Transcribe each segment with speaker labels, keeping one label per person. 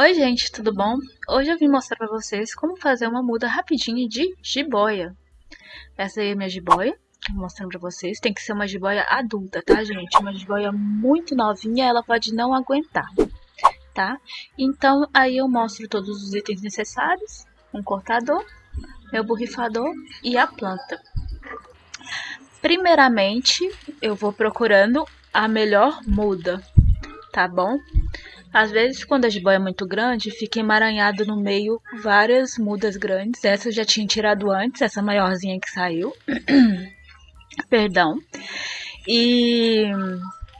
Speaker 1: Oi gente, tudo bom? Hoje eu vim mostrar pra vocês como fazer uma muda rapidinha de jiboia. Essa aí é minha jiboia, mostrando pra vocês. Tem que ser uma jiboia adulta, tá gente? Uma jiboia muito novinha, ela pode não aguentar, tá? Então aí eu mostro todos os itens necessários. Um cortador, meu borrifador e a planta. Primeiramente, eu vou procurando a melhor muda, tá bom? Às vezes, quando a jiboia é muito grande, fica emaranhado no meio várias mudas grandes. Essa eu já tinha tirado antes, essa maiorzinha que saiu. Perdão. E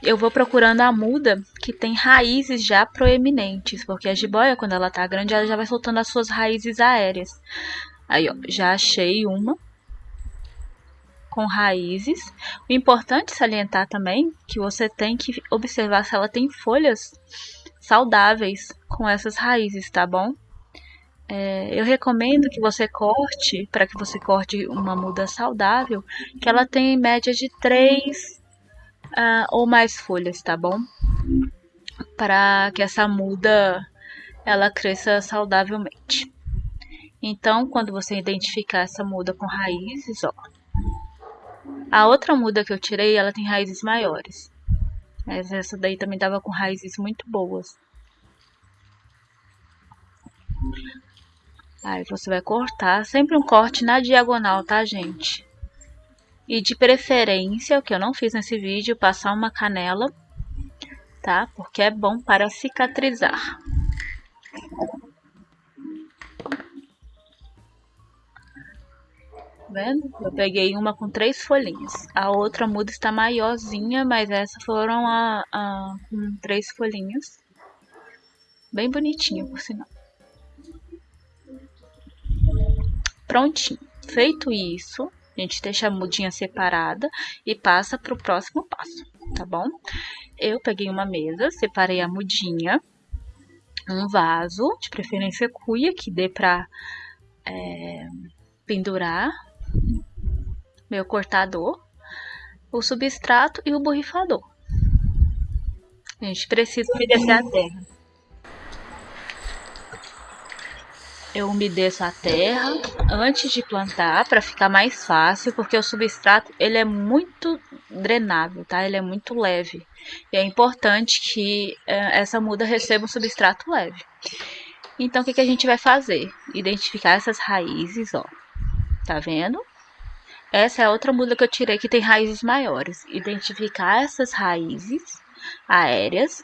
Speaker 1: eu vou procurando a muda que tem raízes já proeminentes, porque a jiboia, quando ela tá grande, ela já vai soltando as suas raízes aéreas. Aí, ó, já achei uma com raízes. O importante salientar também que você tem que observar se ela tem folhas saudáveis com essas raízes, tá bom? É, eu recomendo que você corte, para que você corte uma muda saudável, que ela tenha em média de três uh, ou mais folhas, tá bom? Para que essa muda ela cresça saudavelmente. Então, quando você identificar essa muda com raízes, ó, a outra muda que eu tirei, ela tem raízes maiores. Mas essa daí também tava com raízes muito boas. Aí você vai cortar, sempre um corte na diagonal, tá, gente? E de preferência, o que eu não fiz nesse vídeo, passar uma canela, tá? Porque é bom para cicatrizar. Vendo? Eu peguei uma com três folhinhas. A outra muda está maiorzinha, mas essa foram a, a com três folhinhas. Bem bonitinha, por sinal. Prontinho. Feito isso, a gente deixa a mudinha separada e passa para o próximo passo, tá bom? Eu peguei uma mesa, separei a mudinha, um vaso, de preferência cuia, que dê para é, pendurar meu cortador, o substrato e o borrifador. A gente precisa umedecer a terra. Eu umedeço a terra antes de plantar para ficar mais fácil, porque o substrato ele é muito drenável, tá? Ele é muito leve. E é importante que é, essa muda receba um substrato leve. Então, o que, que a gente vai fazer? Identificar essas raízes, ó. Tá vendo? Essa é outra muda que eu tirei que tem raízes maiores. Identificar essas raízes aéreas.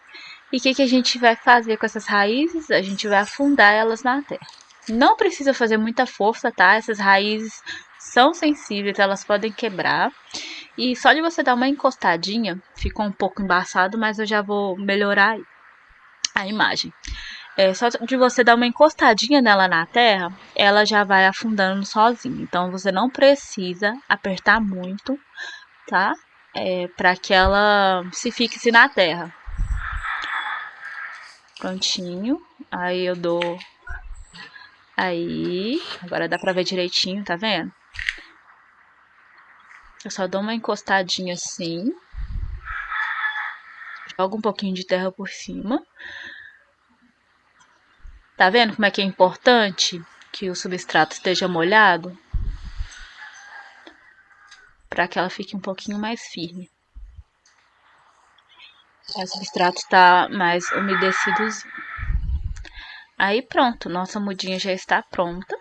Speaker 1: E o que, que a gente vai fazer com essas raízes? A gente vai afundar elas na terra. Não precisa fazer muita força, tá? Essas raízes são sensíveis, elas podem quebrar. E só de você dar uma encostadinha, ficou um pouco embaçado, mas eu já vou melhorar a imagem. É, só de você dar uma encostadinha nela na terra, ela já vai afundando sozinha. Então, você não precisa apertar muito, tá? É, para que ela se fixe na terra. Prontinho. Aí eu dou... Aí, agora dá pra ver direitinho, tá vendo? Eu só dou uma encostadinha assim. Jogo um pouquinho de terra por cima. Tá vendo como é que é importante que o substrato esteja molhado? Para que ela fique um pouquinho mais firme. O substrato está mais umedecido. Aí pronto, nossa mudinha já está pronta.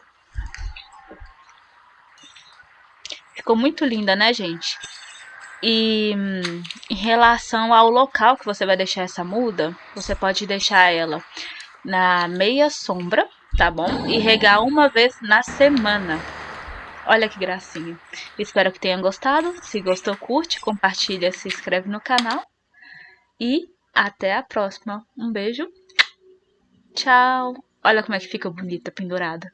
Speaker 1: Ficou muito linda, né, gente? E hum, em relação ao local que você vai deixar essa muda, você pode deixar ela na meia sombra, tá bom? E regar uma vez na semana. Olha que gracinha. Espero que tenham gostado. Se gostou, curte, compartilha, se inscreve no canal. E até a próxima. Um beijo. Tchau. Olha como é que fica bonita pendurada.